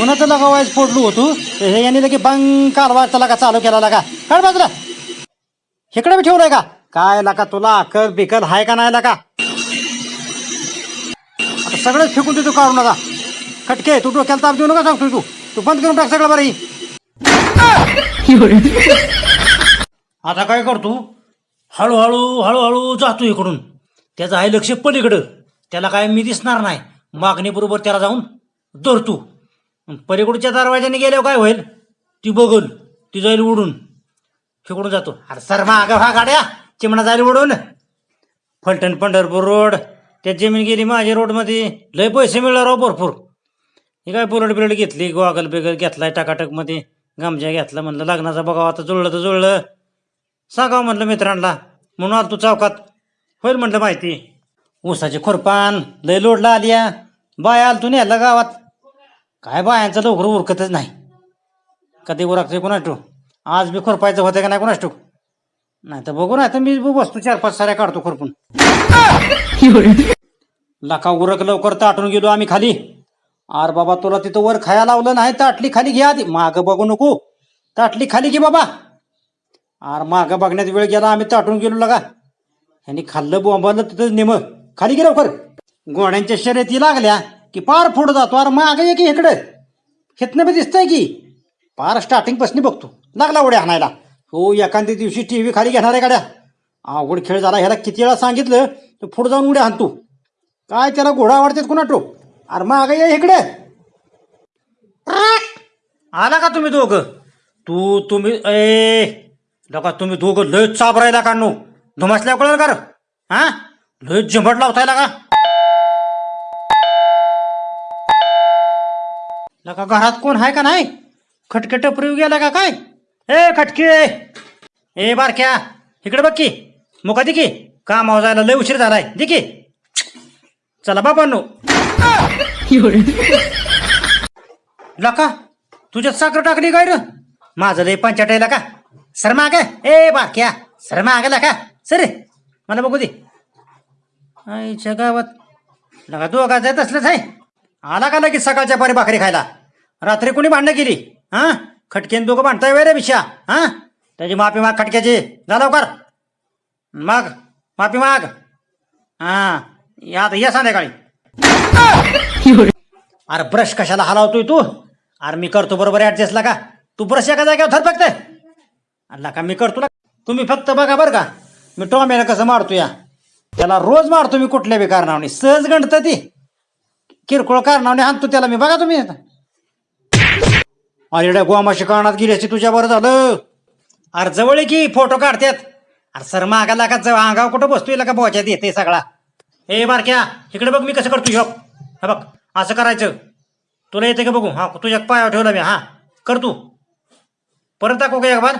उन्हाचं लगावायच फोडलो होतो. तर हे यांनी लगे बंग कालवा त्याला का चालू केला लगा. काढ बाजूला. इकडे मी ठेवलंय का? काय लका तुला? अकल बिकल हाय का नाही लका आता सगळंच फेकून देतो काढू नका खटके तू डोक्याला ताप देऊ नका सांगतोय तू. तू बंद करून टाक सगळं बरं ही. आता काय करतो? हळूहळू हळूहळू जातो इकडून. त्याचं आहे लक्ष पलीकडं. त्याला काय मी दिसणार नाही. मागणीबरोबर त्याला जाऊन धरतो. पलीकडच्या दरवाज्याने गेल्यावर काय होईल? ती बघून ती जाईल उडून फिकडून जातो. अरे सर मागं हा गाड्या. चिमणा जाईल उडून फलटण पंढरपूर रोड. त्यात जमीन गेली माझ्या रोडमध्ये. लय पैसे मिळणार राव भरपूर. हे काय बुलट बिलट घेतली गॉगल बिगल घेतलाय टाकाटकमध्ये. गामजा घेतला म्हणलं लग्नाचा बघावा आता जुळलं तर जुळलं. सांगावं म्हटलं मित्रांना. म्हणून आलो तू चौकात. होईल म्हटलं माहिती. ऊसाचे खुरपान लय लोडला आलिया. बाय आल तू न्यायला गावात. काय बा यांचं लवकर उरकतच नाही. कधी उरकते कोणाच ठेव आज बी खुरपायचं होतं का नाही कोणाच ठेव नाही तर बघू नाही तर मी बी वस्तू चार पाच साऱ्या काढतो खुरपून. लका उरक लवकर ताटून गेलो आम्ही खाली. आर बाबा तुला तिथं वर खाया लावलं नाही ताटली खाली घ्या आधी. माग बघू नको. ताटली खाली घे बाबा. आर माग बघण्यात वेळ गेला आम्ही ताटून गेलो लगा. ह्यांनी खाल्लं बोंबालं तिथं नेम खाली गे लवकर. गोड्यांच्या शर्यती लागल्या. की पार पुढं जातो अरे माग ये की इकडं. हेतनं बी दिसतंय की. पार स्टार्टिंगपासून बघतो. लागला उड्या हाणायला हो एखाद्या दिवशी टी व्ही खाली घेणार आहे गाड्या. आवड खेळ झाला ह्याला किती वेळा सांगितलं तर पुढे जाऊन उड्या हाणतो काय त्याला घोडा आवडतात कुणा टो अरे माग ये इकडे. आला का तुम्ही दोघं? तू तुम्ही ए लका तुम्ही दोघं लय चाबरायला का नो? धुमासल्या कळलं का हां हा? लय झंबट लावतायला का? लका घरात कोण आहे का नाही? खटके टपरी गेला का काय? ए खटके! ए बारक्या! इकडे बघ की. मुका दे की. कामावर जायला लय उशीर झालाय. दे की. चला बाबांनो लका तुझ्यात साखर टाकली काय र? माझं लय पंचाटायला का सर माग ए बारक्या! सर माग का सर मला बघू दे. आईच्या गावात लगा दोघा जात असलंच आहे. आला का लगेच सकाळच्या पारी भाकरी खायला? रात्री कुणी भांडणं केली? हा? खटकेन दोघं भांडताय वेळ रे बिशा हा? त्याची माफी माग खटक्याची. जा लवकर. माग माफी माग. हा या आता या संध्याकाळी. अरे ब्रश कशाला हलावतोय तू? अरे मी करतो बरोबर ऍडजस्टला का? तू ब्रश एका जागेवर धर फक्त. अल्ला का मी करतो ना? तुम्ही फक्त बघा बरं का. मी टोमॅला कसं मारतो या. त्याला रोज मारतो मी कुठल्या बी कारणावने. सहज गणत ती. किरकोळ कारणाने आणतो त्याला मी. बघा तुम्ही आता. अरे गोमाशी कानात गेली असती तुझ्या बरं झालं. अरे जवळ आहे की फोटो काढतात अरे सर मागाला का जवळ अंगाव कुठं बसतोय का बोच्यात येते सगळा. ए बारक्या इकडे बघ मी कसं करतो शॉप हा बघ असं करायचं. तुला येते का बघू? हा तुझ्या पायावर ठेवला मी हा. कर तू. परत दाखव का एक बार